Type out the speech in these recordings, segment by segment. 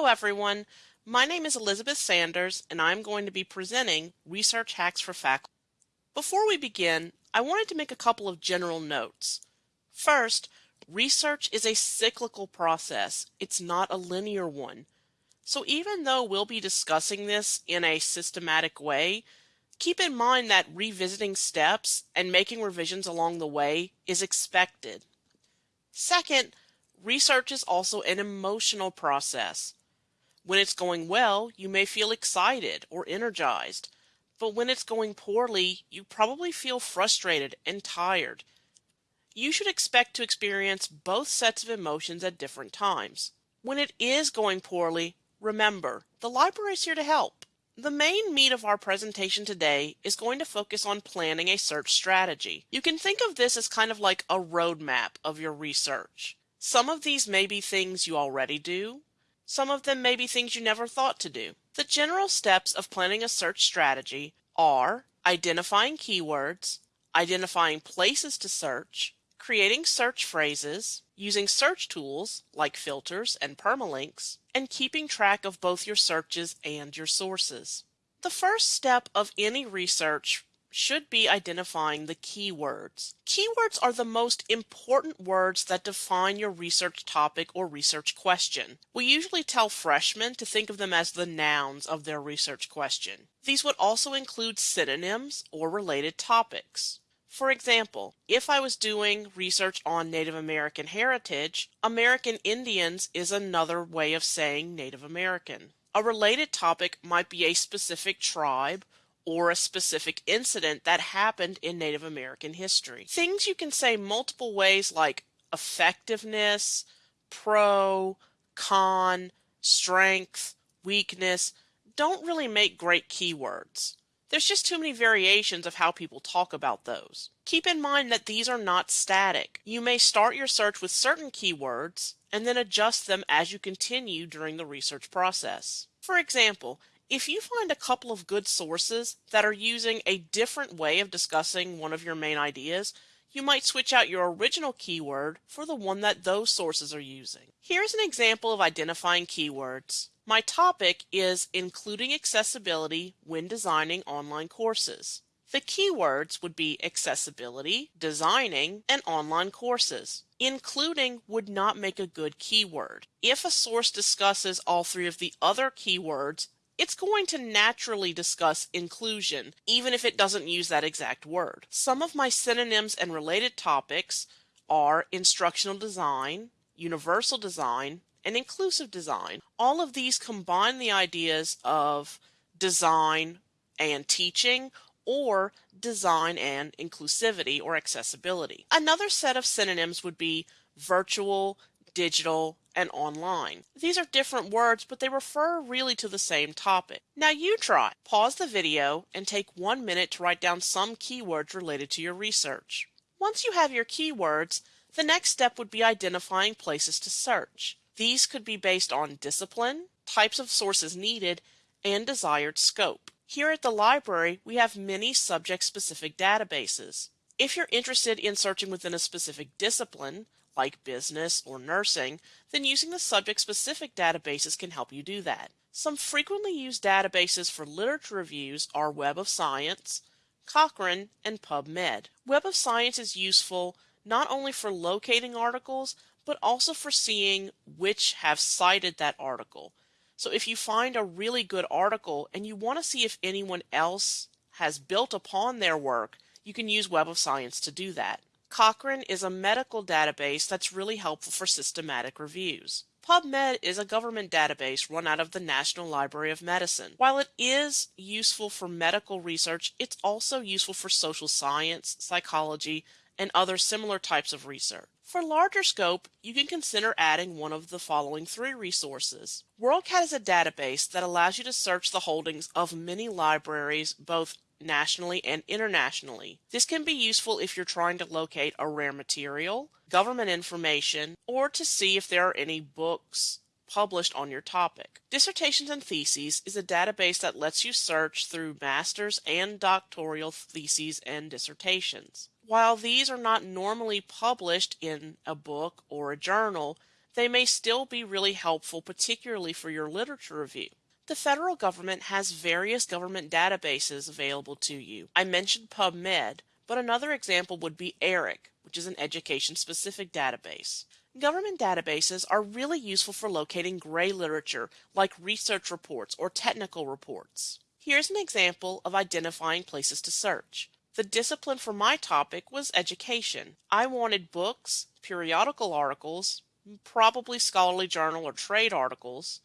Hello everyone, my name is Elizabeth Sanders and I'm going to be presenting Research Hacks for Faculty. Before we begin, I wanted to make a couple of general notes. First, research is a cyclical process, it's not a linear one. So even though we'll be discussing this in a systematic way, keep in mind that revisiting steps and making revisions along the way is expected. Second, research is also an emotional process. When it's going well, you may feel excited or energized, but when it's going poorly, you probably feel frustrated and tired. You should expect to experience both sets of emotions at different times. When it is going poorly, remember, the library is here to help. The main meat of our presentation today is going to focus on planning a search strategy. You can think of this as kind of like a roadmap of your research. Some of these may be things you already do, some of them may be things you never thought to do. The general steps of planning a search strategy are identifying keywords, identifying places to search, creating search phrases, using search tools like filters and permalinks, and keeping track of both your searches and your sources. The first step of any research should be identifying the keywords. Keywords are the most important words that define your research topic or research question. We usually tell freshmen to think of them as the nouns of their research question. These would also include synonyms or related topics. For example, if I was doing research on Native American heritage, American Indians is another way of saying Native American. A related topic might be a specific tribe or a specific incident that happened in Native American history. Things you can say multiple ways like effectiveness, pro, con, strength, weakness, don't really make great keywords. There's just too many variations of how people talk about those. Keep in mind that these are not static. You may start your search with certain keywords and then adjust them as you continue during the research process. For example, if you find a couple of good sources that are using a different way of discussing one of your main ideas, you might switch out your original keyword for the one that those sources are using. Here's an example of identifying keywords. My topic is including accessibility when designing online courses. The keywords would be accessibility, designing, and online courses. Including would not make a good keyword. If a source discusses all three of the other keywords, it's going to naturally discuss inclusion, even if it doesn't use that exact word. Some of my synonyms and related topics are instructional design, universal design, and inclusive design. All of these combine the ideas of design and teaching or design and inclusivity or accessibility. Another set of synonyms would be virtual, digital, and online. These are different words, but they refer really to the same topic. Now you try. Pause the video and take one minute to write down some keywords related to your research. Once you have your keywords, the next step would be identifying places to search. These could be based on discipline, types of sources needed, and desired scope. Here at the library, we have many subject-specific databases. If you're interested in searching within a specific discipline, like business or nursing, then using the subject-specific databases can help you do that. Some frequently used databases for literature reviews are Web of Science, Cochrane, and PubMed. Web of Science is useful not only for locating articles, but also for seeing which have cited that article. So if you find a really good article and you want to see if anyone else has built upon their work, you can use Web of Science to do that. Cochrane is a medical database that's really helpful for systematic reviews. PubMed is a government database run out of the National Library of Medicine. While it is useful for medical research, it's also useful for social science, psychology, and other similar types of research. For larger scope, you can consider adding one of the following three resources. WorldCat is a database that allows you to search the holdings of many libraries, both nationally and internationally. This can be useful if you're trying to locate a rare material, government information, or to see if there are any books published on your topic. Dissertations and Theses is a database that lets you search through master's and doctoral theses and dissertations. While these are not normally published in a book or a journal, they may still be really helpful, particularly for your literature review. The federal government has various government databases available to you. I mentioned PubMed, but another example would be ERIC, which is an education-specific database. Government databases are really useful for locating gray literature like research reports or technical reports. Here's an example of identifying places to search. The discipline for my topic was education. I wanted books, periodical articles, probably scholarly journal or trade articles,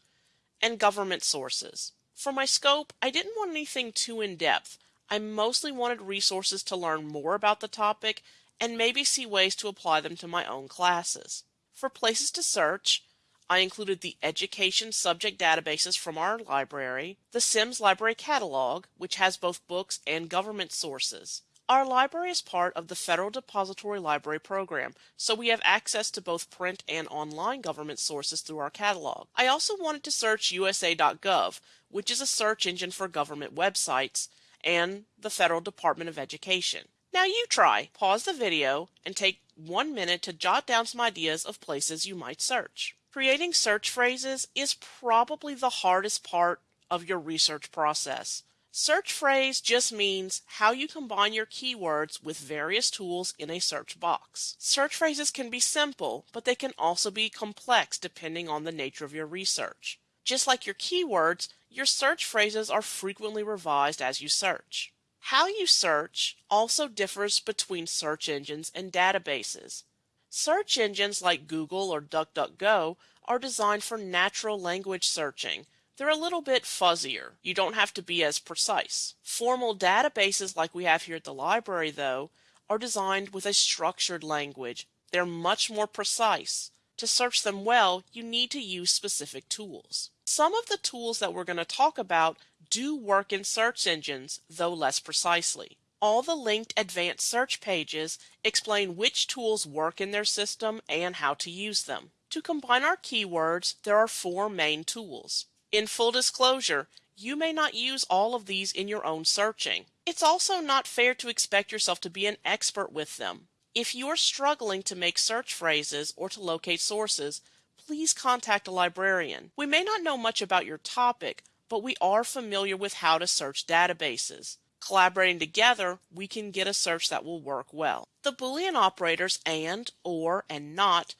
and government sources. For my scope, I didn't want anything too in-depth. I mostly wanted resources to learn more about the topic and maybe see ways to apply them to my own classes. For places to search, I included the education subject databases from our library, the Sims Library Catalog, which has both books and government sources. Our library is part of the Federal Depository Library Program, so we have access to both print and online government sources through our catalog. I also wanted to search USA.gov, which is a search engine for government websites, and the Federal Department of Education. Now you try. Pause the video and take one minute to jot down some ideas of places you might search. Creating search phrases is probably the hardest part of your research process. Search phrase just means how you combine your keywords with various tools in a search box. Search phrases can be simple, but they can also be complex depending on the nature of your research. Just like your keywords, your search phrases are frequently revised as you search. How you search also differs between search engines and databases. Search engines like Google or DuckDuckGo are designed for natural language searching. They're a little bit fuzzier. You don't have to be as precise. Formal databases like we have here at the library, though, are designed with a structured language. They're much more precise. To search them well, you need to use specific tools. Some of the tools that we're going to talk about do work in search engines, though less precisely. All the linked advanced search pages explain which tools work in their system and how to use them. To combine our keywords, there are four main tools. In full disclosure, you may not use all of these in your own searching. It's also not fair to expect yourself to be an expert with them. If you are struggling to make search phrases or to locate sources, please contact a librarian. We may not know much about your topic, but we are familiar with how to search databases. Collaborating together, we can get a search that will work well. The Boolean operators AND, OR, and NOT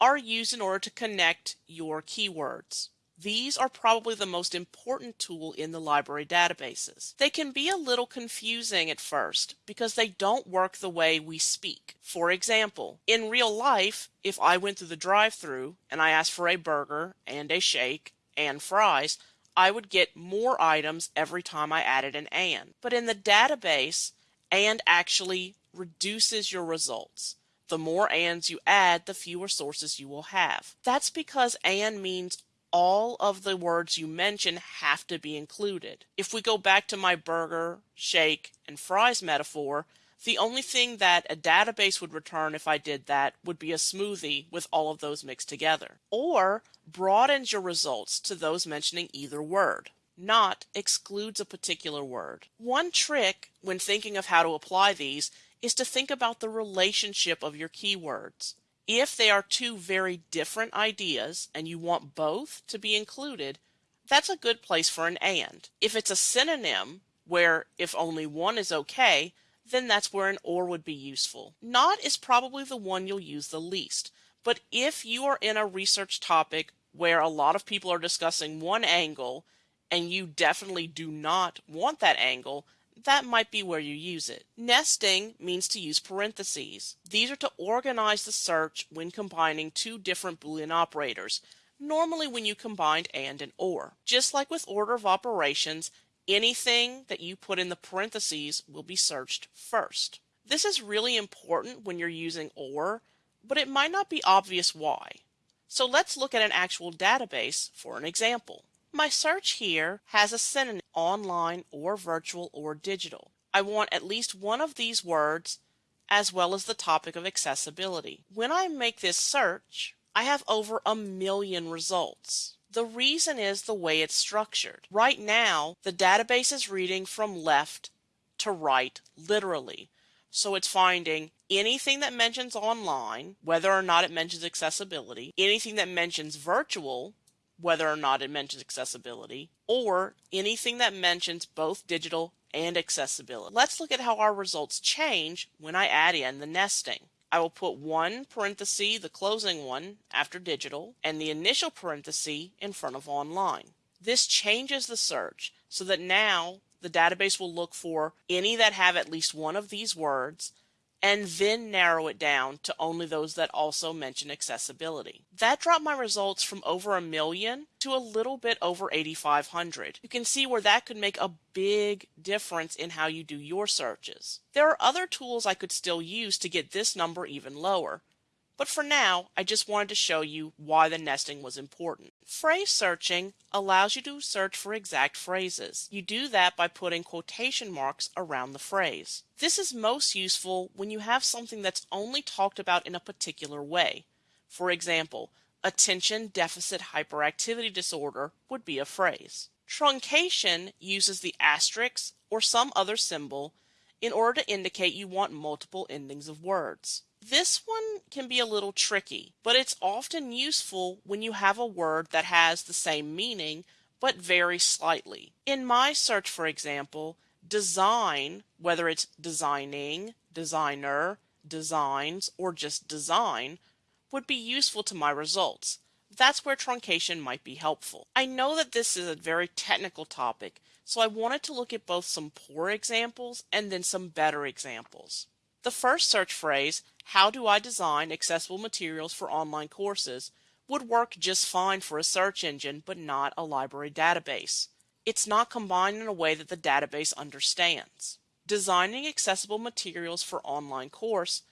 are used in order to connect your keywords. These are probably the most important tool in the library databases. They can be a little confusing at first because they don't work the way we speak. For example, in real life, if I went through the drive-through and I asked for a burger and a shake and fries, I would get more items every time I added an AND. But in the database, AND actually reduces your results. The more ANDs you add, the fewer sources you will have. That's because AND means all of the words you mention have to be included. If we go back to my burger, shake, and fries metaphor, the only thing that a database would return if I did that would be a smoothie with all of those mixed together. Or broadens your results to those mentioning either word. Not excludes a particular word. One trick when thinking of how to apply these is to think about the relationship of your keywords. If they are two very different ideas and you want both to be included, that's a good place for an and. If it's a synonym, where if only one is okay, then that's where an or would be useful. Not is probably the one you'll use the least, but if you are in a research topic where a lot of people are discussing one angle and you definitely do not want that angle, that might be where you use it. Nesting means to use parentheses. These are to organize the search when combining two different Boolean operators, normally when you combined and and or. Just like with order of operations, anything that you put in the parentheses will be searched first. This is really important when you're using OR, but it might not be obvious why. So let's look at an actual database for an example. My search here has a synonym online or virtual or digital. I want at least one of these words as well as the topic of accessibility. When I make this search, I have over a million results. The reason is the way it's structured. Right now, the database is reading from left to right, literally. So it's finding anything that mentions online, whether or not it mentions accessibility, anything that mentions virtual, whether or not it mentions accessibility, or anything that mentions both digital and accessibility. Let's look at how our results change when I add in the nesting. I will put one parenthesis, the closing one, after digital, and the initial parenthesis in front of online. This changes the search so that now the database will look for any that have at least one of these words and then narrow it down to only those that also mention accessibility. That dropped my results from over a million to a little bit over 8,500. You can see where that could make a big difference in how you do your searches. There are other tools I could still use to get this number even lower. But for now, I just wanted to show you why the nesting was important. Phrase searching allows you to search for exact phrases. You do that by putting quotation marks around the phrase. This is most useful when you have something that's only talked about in a particular way. For example, attention deficit hyperactivity disorder would be a phrase. Truncation uses the asterisk or some other symbol in order to indicate you want multiple endings of words. This one can be a little tricky, but it's often useful when you have a word that has the same meaning but varies slightly. In my search, for example, design, whether it's designing, designer, designs, or just design, would be useful to my results. That's where truncation might be helpful. I know that this is a very technical topic, so I wanted to look at both some poor examples and then some better examples. The first search phrase, how do I design accessible materials for online courses, would work just fine for a search engine but not a library database. It's not combined in a way that the database understands. Designing accessible materials for online course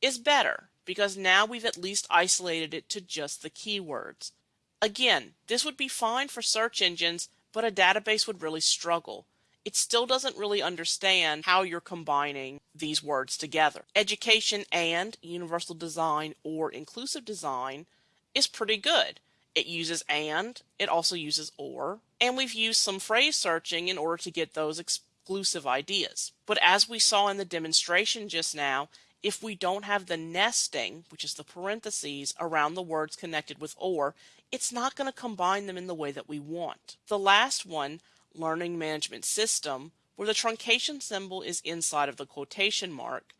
is better because now we've at least isolated it to just the keywords. Again, this would be fine for search engines, but a database would really struggle it still doesn't really understand how you're combining these words together. Education and universal design or inclusive design is pretty good. It uses and, it also uses or, and we've used some phrase searching in order to get those exclusive ideas. But as we saw in the demonstration just now, if we don't have the nesting, which is the parentheses, around the words connected with or, it's not going to combine them in the way that we want. The last one, learning management system, where the truncation symbol is inside of the quotation mark,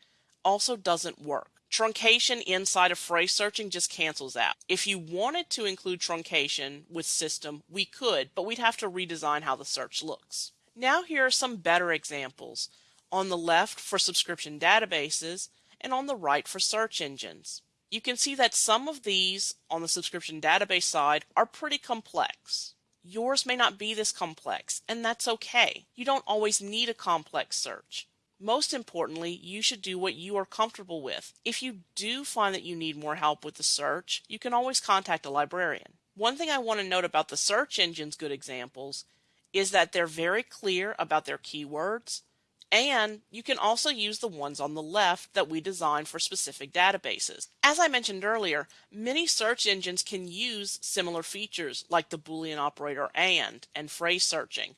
also doesn't work. Truncation inside of phrase searching just cancels out. If you wanted to include truncation with system, we could, but we'd have to redesign how the search looks. Now here are some better examples. On the left for subscription databases and on the right for search engines. You can see that some of these on the subscription database side are pretty complex. Yours may not be this complex, and that's okay. You don't always need a complex search. Most importantly, you should do what you are comfortable with. If you do find that you need more help with the search, you can always contact a librarian. One thing I want to note about the search engine's good examples is that they're very clear about their keywords, and you can also use the ones on the left that we designed for specific databases. As I mentioned earlier, many search engines can use similar features like the Boolean operator AND and phrase searching,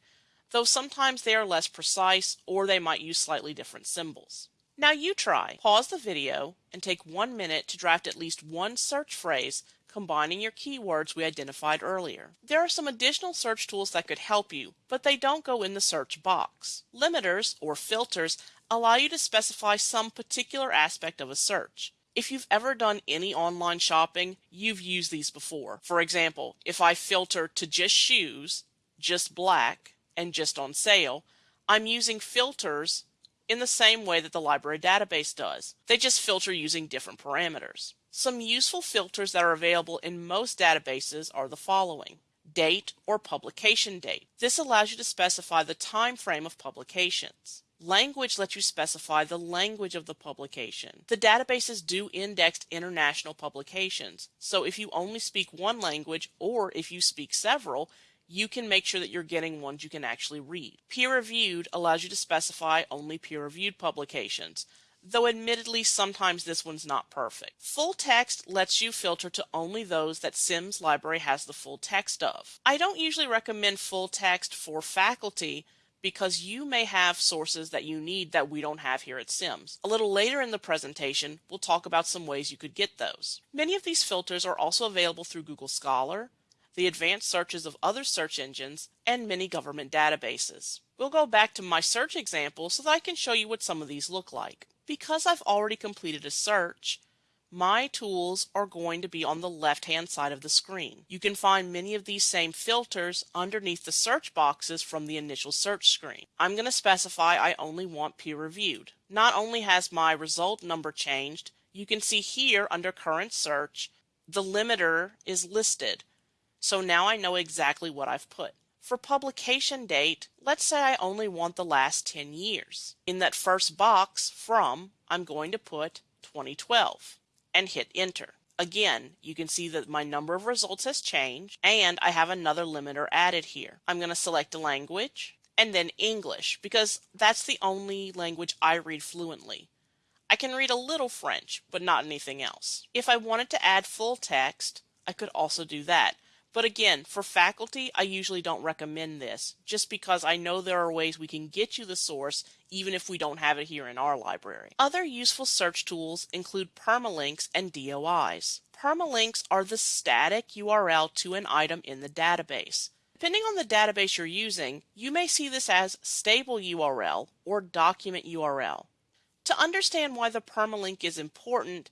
though sometimes they are less precise or they might use slightly different symbols. Now you try. Pause the video and take one minute to draft at least one search phrase combining your keywords we identified earlier. There are some additional search tools that could help you, but they don't go in the search box. Limiters, or filters, allow you to specify some particular aspect of a search. If you've ever done any online shopping, you've used these before. For example, if I filter to just shoes, just black, and just on sale, I'm using filters in the same way that the library database does. They just filter using different parameters. Some useful filters that are available in most databases are the following. Date or publication date. This allows you to specify the time frame of publications. Language lets you specify the language of the publication. The databases do index international publications, so if you only speak one language or if you speak several, you can make sure that you're getting ones you can actually read. Peer reviewed allows you to specify only peer reviewed publications though admittedly sometimes this one's not perfect. Full text lets you filter to only those that Sims Library has the full text of. I don't usually recommend full text for faculty because you may have sources that you need that we don't have here at SIMS. A little later in the presentation, we'll talk about some ways you could get those. Many of these filters are also available through Google Scholar, the advanced searches of other search engines, and many government databases. We'll go back to my search example so that I can show you what some of these look like. Because I've already completed a search, my tools are going to be on the left hand side of the screen. You can find many of these same filters underneath the search boxes from the initial search screen. I'm going to specify I only want peer reviewed. Not only has my result number changed, you can see here under current search the limiter is listed. So now I know exactly what I've put. For publication date, let's say I only want the last 10 years. In that first box, from, I'm going to put 2012 and hit enter. Again, you can see that my number of results has changed and I have another limiter added here. I'm going to select a language and then English because that's the only language I read fluently. I can read a little French, but not anything else. If I wanted to add full text, I could also do that. But again, for faculty, I usually don't recommend this, just because I know there are ways we can get you the source even if we don't have it here in our library. Other useful search tools include permalinks and DOIs. Permalinks are the static URL to an item in the database. Depending on the database you're using, you may see this as stable URL or document URL. To understand why the permalink is important,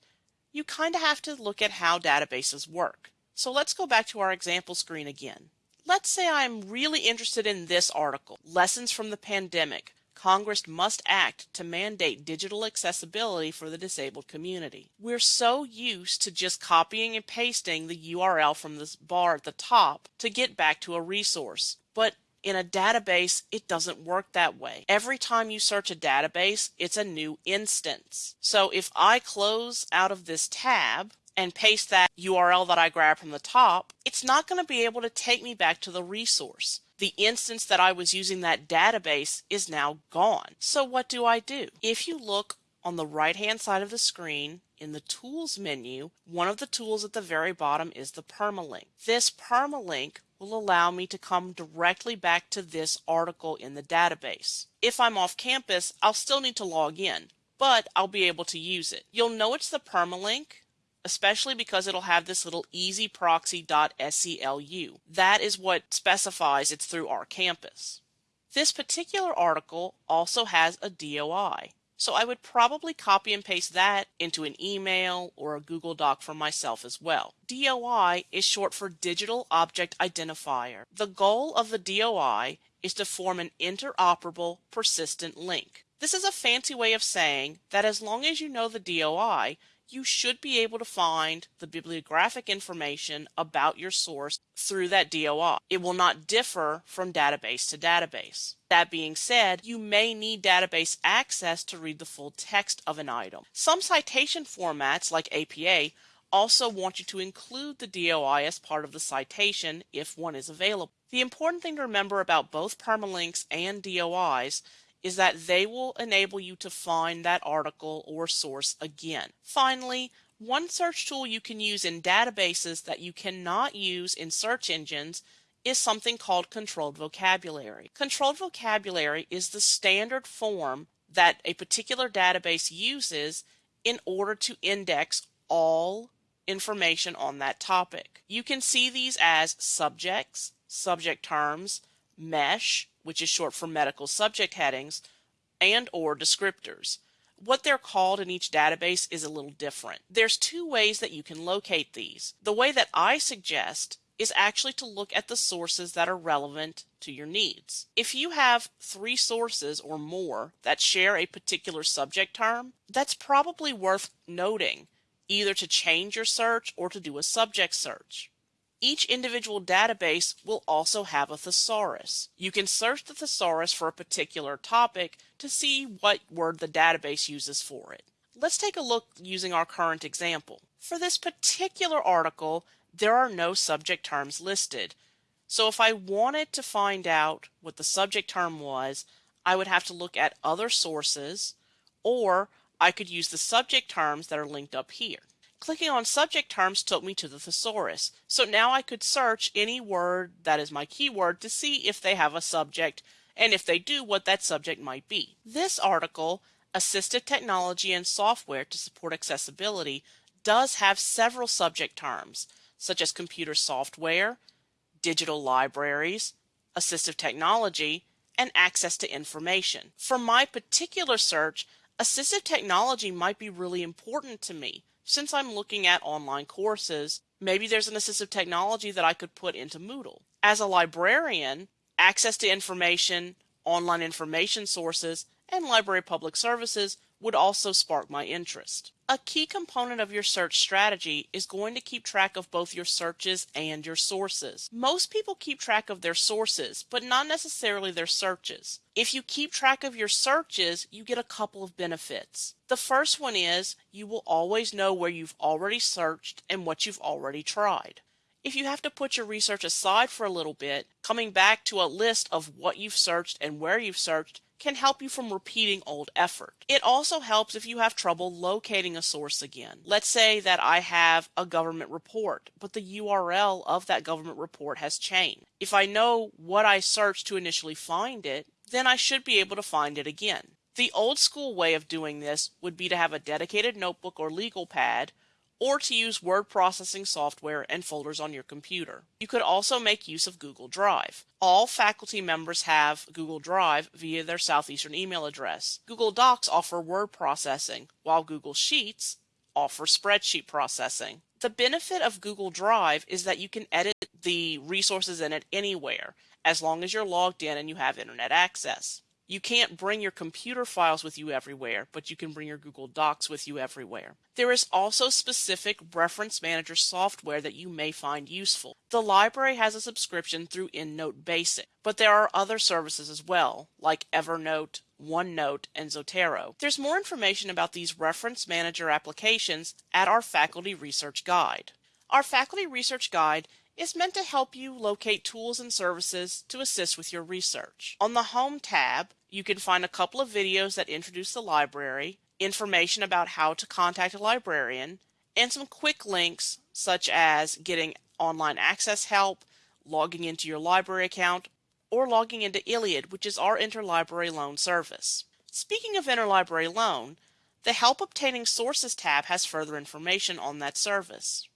you kind of have to look at how databases work. So let's go back to our example screen again. Let's say I'm really interested in this article, Lessons from the Pandemic. Congress must act to mandate digital accessibility for the disabled community. We're so used to just copying and pasting the URL from this bar at the top to get back to a resource. But in a database, it doesn't work that way. Every time you search a database, it's a new instance. So if I close out of this tab, and paste that URL that I grabbed from the top, it's not going to be able to take me back to the resource. The instance that I was using that database is now gone. So what do I do? If you look on the right hand side of the screen in the tools menu, one of the tools at the very bottom is the permalink. This permalink will allow me to come directly back to this article in the database. If I'm off campus, I'll still need to log in, but I'll be able to use it. You'll know it's the permalink especially because it'll have this little ezproxy.selu. That is what specifies it's through our campus. This particular article also has a DOI, so I would probably copy and paste that into an email or a Google Doc for myself as well. DOI is short for Digital Object Identifier. The goal of the DOI is to form an interoperable persistent link. This is a fancy way of saying that as long as you know the DOI, you should be able to find the bibliographic information about your source through that DOI. It will not differ from database to database. That being said, you may need database access to read the full text of an item. Some citation formats, like APA, also want you to include the DOI as part of the citation if one is available. The important thing to remember about both permalinks and DOIs is that they will enable you to find that article or source again. Finally, one search tool you can use in databases that you cannot use in search engines is something called controlled vocabulary. Controlled vocabulary is the standard form that a particular database uses in order to index all information on that topic. You can see these as subjects, subject terms, mesh, which is short for medical subject headings, and or descriptors. What they're called in each database is a little different. There's two ways that you can locate these. The way that I suggest is actually to look at the sources that are relevant to your needs. If you have three sources or more that share a particular subject term, that's probably worth noting, either to change your search or to do a subject search. Each individual database will also have a thesaurus. You can search the thesaurus for a particular topic to see what word the database uses for it. Let's take a look using our current example. For this particular article, there are no subject terms listed. So if I wanted to find out what the subject term was, I would have to look at other sources, or I could use the subject terms that are linked up here. Clicking on subject terms took me to the thesaurus. So now I could search any word that is my keyword to see if they have a subject and if they do, what that subject might be. This article, Assistive Technology and Software to Support Accessibility, does have several subject terms, such as computer software, digital libraries, assistive technology, and access to information. For my particular search, assistive technology might be really important to me since I'm looking at online courses. Maybe there's an assistive technology that I could put into Moodle. As a librarian, access to information, online information sources, and library public services would also spark my interest. A key component of your search strategy is going to keep track of both your searches and your sources. Most people keep track of their sources, but not necessarily their searches. If you keep track of your searches, you get a couple of benefits. The first one is you will always know where you've already searched and what you've already tried. If you have to put your research aside for a little bit, coming back to a list of what you've searched and where you've searched can help you from repeating old effort. It also helps if you have trouble locating a source again. Let's say that I have a government report, but the URL of that government report has changed. If I know what I searched to initially find it, then I should be able to find it again. The old school way of doing this would be to have a dedicated notebook or legal pad or to use word processing software and folders on your computer. You could also make use of Google Drive. All faculty members have Google Drive via their Southeastern email address. Google Docs offer word processing, while Google Sheets offer spreadsheet processing. The benefit of Google Drive is that you can edit the resources in it anywhere, as long as you're logged in and you have internet access. You can't bring your computer files with you everywhere, but you can bring your Google Docs with you everywhere. There is also specific reference manager software that you may find useful. The library has a subscription through EndNote Basic, but there are other services as well, like Evernote, OneNote, and Zotero. There's more information about these reference manager applications at our faculty research guide. Our faculty research guide is meant to help you locate tools and services to assist with your research. On the Home tab, you can find a couple of videos that introduce the library, information about how to contact a librarian, and some quick links such as getting online access help, logging into your library account, or logging into ILLiad, which is our interlibrary loan service. Speaking of interlibrary loan, the Help Obtaining Sources tab has further information on that service.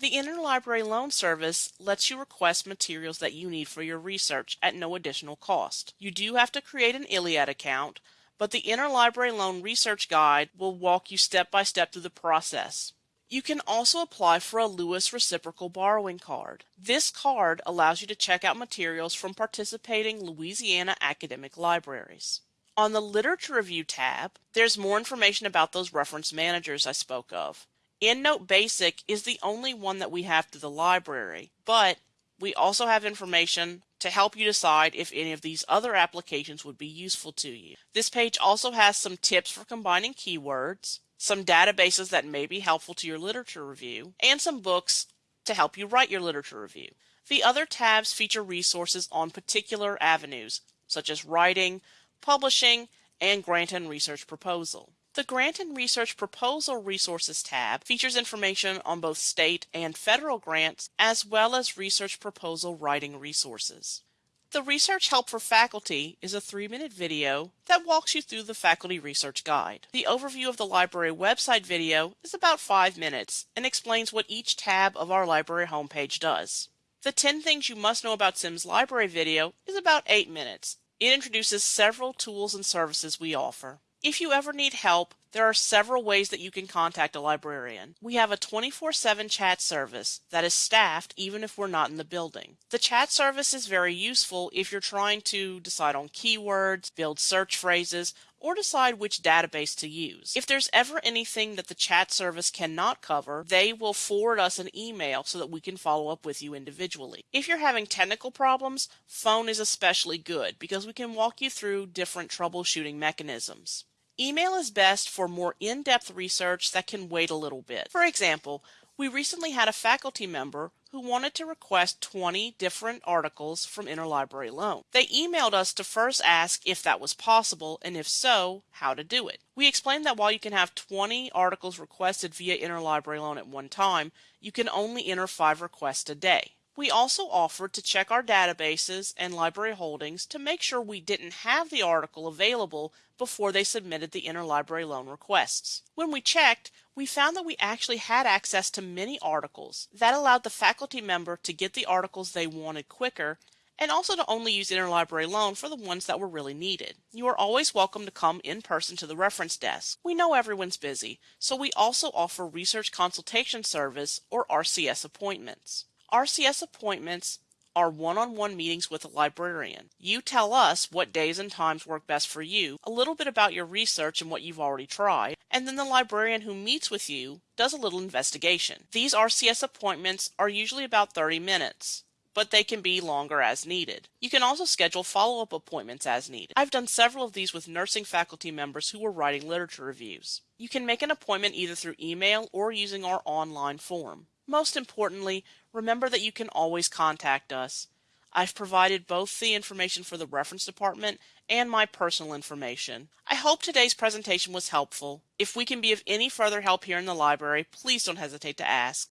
The Interlibrary Loan Service lets you request materials that you need for your research at no additional cost. You do have to create an ILLiad account, but the Interlibrary Loan Research Guide will walk you step by step through the process. You can also apply for a LOUIS Reciprocal Borrowing Card. This card allows you to check out materials from participating Louisiana academic libraries. On the Literature Review tab, there's more information about those reference managers I spoke of. EndNote Basic is the only one that we have to the library, but we also have information to help you decide if any of these other applications would be useful to you. This page also has some tips for combining keywords, some databases that may be helpful to your literature review, and some books to help you write your literature review. The other tabs feature resources on particular avenues, such as writing, publishing, and grant and research proposal. The Grant and Research Proposal Resources tab features information on both state and federal grants, as well as research proposal writing resources. The Research Help for Faculty is a three-minute video that walks you through the Faculty Research Guide. The overview of the library website video is about five minutes and explains what each tab of our library homepage does. The 10 Things You Must Know About Sims Library video is about eight minutes. It introduces several tools and services we offer. If you ever need help, there are several ways that you can contact a librarian. We have a 24-7 chat service that is staffed even if we're not in the building. The chat service is very useful if you're trying to decide on keywords, build search phrases, or decide which database to use. If there's ever anything that the chat service cannot cover, they will forward us an email so that we can follow up with you individually. If you're having technical problems, phone is especially good because we can walk you through different troubleshooting mechanisms. Email is best for more in-depth research that can wait a little bit. For example, we recently had a faculty member who wanted to request 20 different articles from Interlibrary Loan. They emailed us to first ask if that was possible and if so, how to do it. We explained that while you can have 20 articles requested via Interlibrary Loan at one time, you can only enter 5 requests a day. We also offered to check our databases and library holdings to make sure we didn't have the article available before they submitted the interlibrary loan requests. When we checked, we found that we actually had access to many articles. That allowed the faculty member to get the articles they wanted quicker and also to only use interlibrary loan for the ones that were really needed. You are always welcome to come in person to the reference desk. We know everyone's busy, so we also offer Research Consultation Service or RCS appointments. RCS appointments are one-on-one meetings with a librarian. You tell us what days and times work best for you, a little bit about your research and what you've already tried, and then the librarian who meets with you does a little investigation. These RCS appointments are usually about 30 minutes but they can be longer as needed. You can also schedule follow-up appointments as needed. I've done several of these with nursing faculty members who were writing literature reviews. You can make an appointment either through email or using our online form. Most importantly, remember that you can always contact us. I've provided both the information for the reference department and my personal information. I hope today's presentation was helpful. If we can be of any further help here in the library, please don't hesitate to ask.